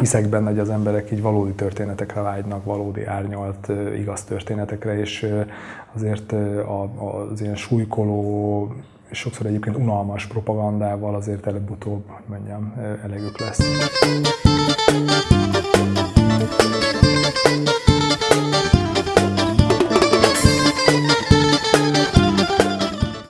hiszek benne, hogy az emberek így valódi történetekre vágynak, valódi árnyalt, igaz történetekre, és azért az ilyen súlykoló, és sokszor egyébként unalmas propagandával azért előbb-utóbb, hogy mondjam, elegük lesz.